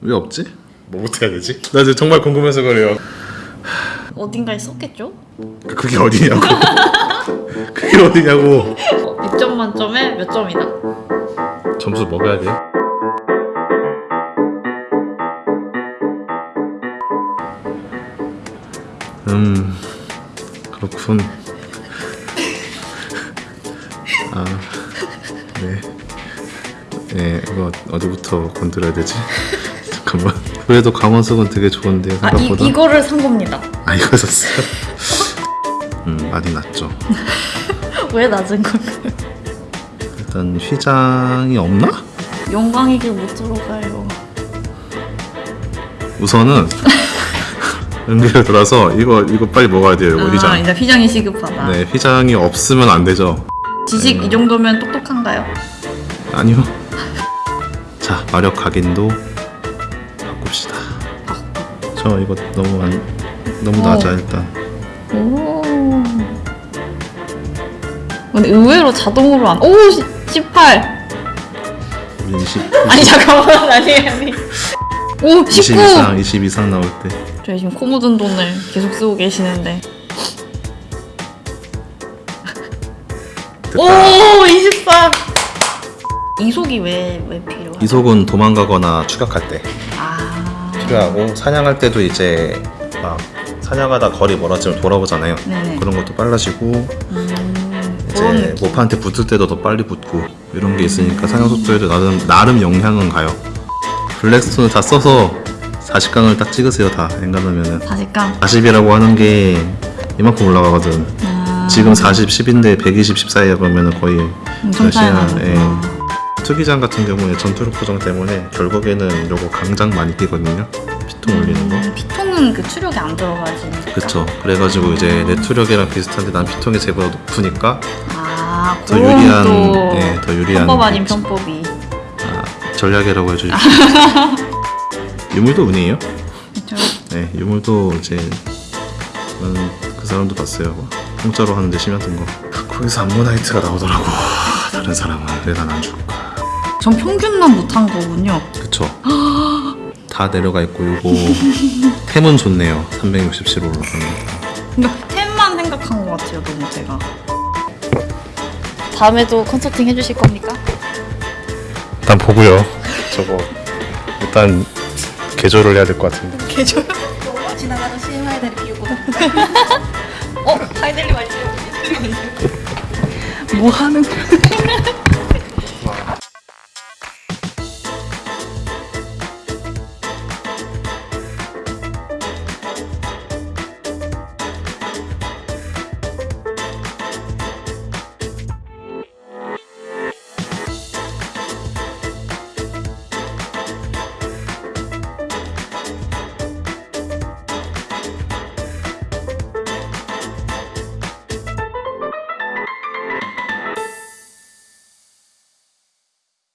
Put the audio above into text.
왜 없지? 뭐부터 해야 되지? 나 지금 정말 궁금해서 그래요. 어딘가에 썼겠죠? 그게 어디냐고. 그게 어디냐고. 6점 만점에 몇 점이다? 점수 먹어야 돼. 음 그렇군. 아 네. 네 이거 어디부터 건드려야 되지? 잠깐만. 그래도 강원석은 되게 좋은데 아 이, 생각보다. 이거를 산 겁니다 아 이거 샀어요. 음 많이 낮죠. 왜 낮은 걸까요? 일단 휘장이 없나? 영광이길 못 들어가요 우선은 연기를 돌아서 이거 이거 빨리 먹어야 돼요. 이거 아 휘장. 이제 휘장이 시급하다 네 휘장이 없으면 안 되죠. 지식 이 정도면 똑똑한가요? 아니요. 자 마력 각인도. 저 이거 너무 안 너무 어. 낮아 일단. 오 근데 의외로 자동으로 안 오! 18 우리 20, 아니 잠깐만 아니 아니 오20 19! 이상 20 이상 나올 때 저희 지금 코 묻은 돈을 계속 쓰고 계시는데 됐다. 오 24! 이속이 왜, 왜 필요하죠? 이속은 도망가거나 추격할 때 하고 사냥할 때도 이제 막 사냥하다 거리 멀어지면 돌아오잖아요. 네네. 그런 것도 빨라지고 음, 이제 모파한테 붙을 때도 더 빨리 붙고 이런 게 있으니까 사냥 속도에도 나름 나름 영향은 가요. 블랙스톤을 다 써서 40강을 딱 찍으세요 다. 엔간하면은. 40강? 40이라고 하는 게 이만큼 올라가거든. 아, 지금 40, 10인데 120, 14에 그러면은 거의 엄청 차이 투기장 같은 경우에 전투력 보정 때문에 결국에는 요거 강장 많이 끼거든요. 피통 올리는 거. 음, 피통은 그 추력이 안 들어가지 그쵸. 그래가지고 이제 내 투력이랑 비슷한데 난 피통이 제보다 높으니까 아 더 유리한, 또 네, 더 유리한 편법 아닌. 편법이 아, 전략이라고 해주십시오. 유물도 운이에요. 그쵸? 네, 유물도 이제 저는 그 사람도 봤어요. 막 공짜로 하는데 심했던 거. 거기서 암모나이트가 나오더라고. 다른 사람은 왜 난 안 줄까? 전 평균만 못한 거군요 그쵸. 다 내려가 있고 요거 템은 좋네요. 367로 올라가는 그러니까 템만 생각한 것 같아요 너무 제가 다음에도 컨설팅 해주실 겁니까? 일단 보고요. 저거 일단 개조를 해야 될 것 같은데. 개조요? 지나가는 CMI들이 비우고 어? 파이델리 말지 뭐 하는 거야?